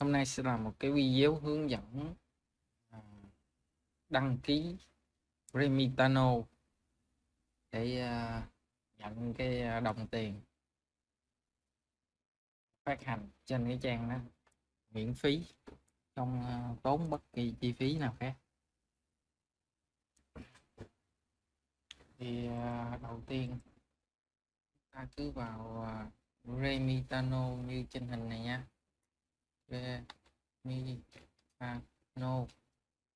Hôm nay sẽ là một cái video hướng dẫn à, đăng ký Remitano để à, nhận cái à, đồng tiền phát hành trên cái trang đó, miễn phí, không tốn bất kỳ chi phí nào khác. Thì đầu tiên ta cứ vào Remitano như trên hình này nha. Remino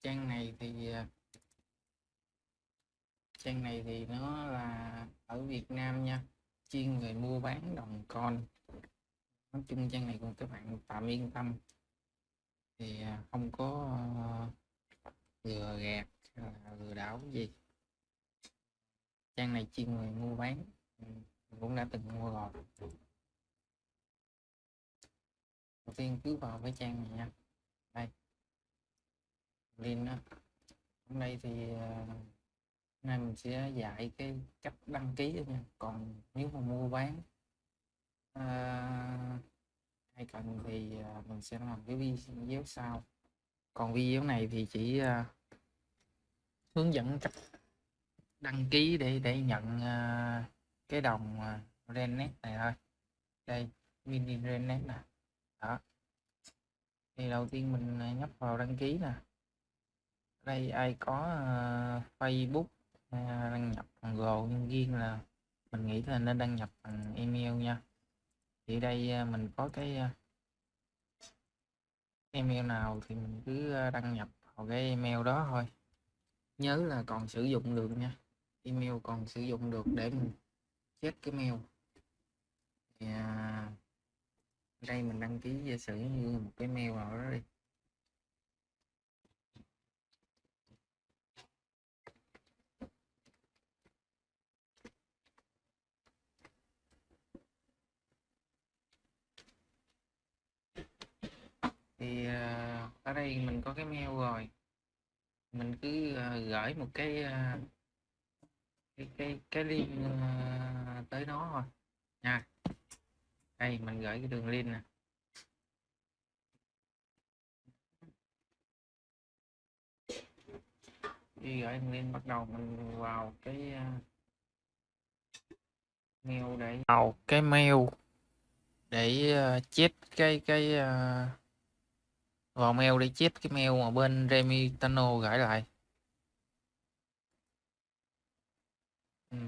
trang này thì à, trang này thì nó là ở Việt Nam nha. Chuyên về mua bán đồng con. Nói chung trang này của các bạn tạm yên tâm. Thì à, không có à, lừa gạt lừa đảo gì. Trang này chuyên về mua bán mình cũng đã từng mua rồi đầu tiên cứ vào cái trang này nha. Đây. Link đó hôm nay thì ờ, hôm nay mình sẽ dạy cái cách đăng ký đó nha. Còn nếu mà mua bán à, hay cần thì ờ, mình sẽ làm cái video sau. Còn video này thì chỉ à, hướng dẫn cách đăng ký để để nhận à, cái đồng à, Renet này thôi. Đây mini Renet này đó. Thì đầu tiên mình à, nhấp vào đăng ký nè. Đây ai có uh, Facebook uh, đăng nhập bằng Google nhưng riêng là mình nghĩ là nên đăng nhập bằng email nha. Thì đây uh, mình có cái uh, email nào thì mình cứ đăng nhập vào cái email đó thôi. Nhớ là còn sử dụng được nha. Email còn sử dụng được để mình check cái mail. Thì, uh, đây, mình đăng ký giả sử như một cái mail nào đó đi. Thì ờ, ở đây mình có cái mail rồi. Mình cứ ờ, gửi một cái ờ, cái cái cái link tới nó thôi. Nha đây mình gửi cái đường link nè. Khi gửi đường link bắt đầu mình vào cái uh, mail để vào cái mail để uh, check cái cái uh, vào mail để check cái mail mà bên Remitano gửi lại. Ừ.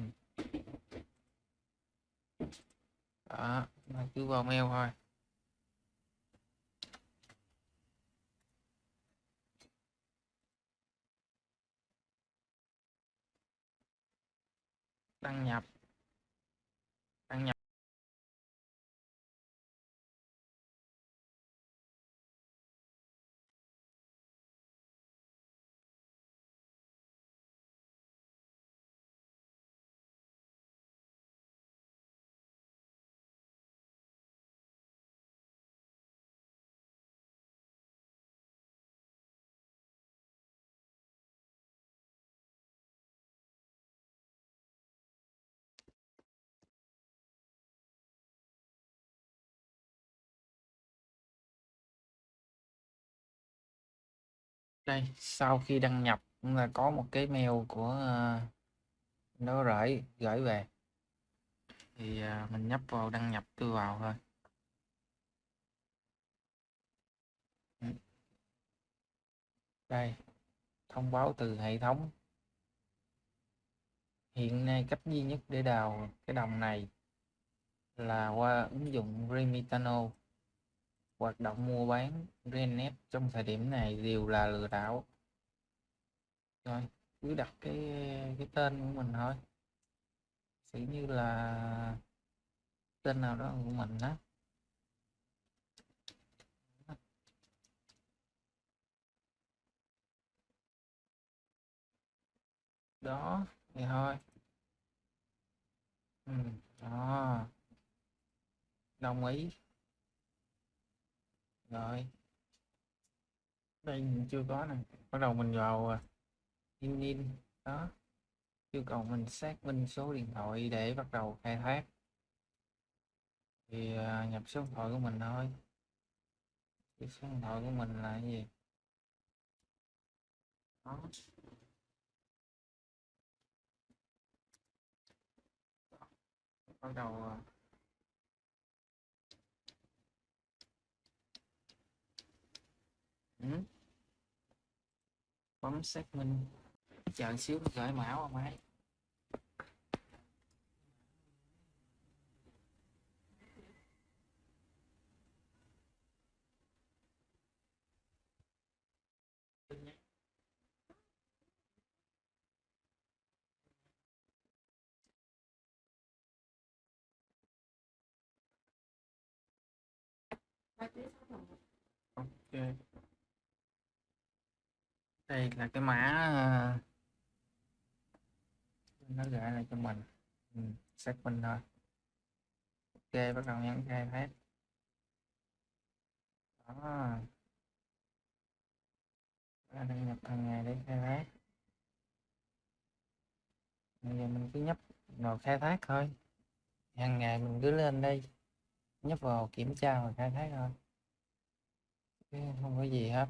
đó mà cứ vào mail thôi. Đăng nhập. Đây sau khi đăng nhập cũng là có một cái mail của uh, nó gửi gửi về. Thì uh, mình nhấp vào đăng nhập tôi vào thôi. Đây thông báo từ hệ thống. Hiện nay cách duy nhất để đào cái đồng này là qua ứng dụng Remitano hoạt động mua bán Renet trong thời điểm này đều là lừa đảo. Rồi cứ đặt cái cái tên của mình thôi. Sẽ như là tên nào đó của mình đó. Đó thì thôi. Ừ, đó. Đồng ý rồi. Đây mình chưa có nè bắt đầu mình vào à, in in. Đó. Yêu cầu mình xác minh số điện thoại để bắt đầu khai thác. Thì à, nhập số điện thoại của mình thôi. Cái số điện thoại của mình là cái gì? Đó. Bắt đầu à, ừ. bấm xác minh. Chờ xíu nó gửi mã qua máy. Ok đây là cái mã ờ, nó gửi lại cho mình. Ừ, xác minh thôi. Ok bắt đầu nhấn khai thác đó. Đăng nhập hàng ngày để khai thác. Bây giờ mình cứ nhấp vào khai thác thôi. Hàng ngày mình cứ lên đây nhấp vào kiểm tra và khai thác thôi. Không có gì hết.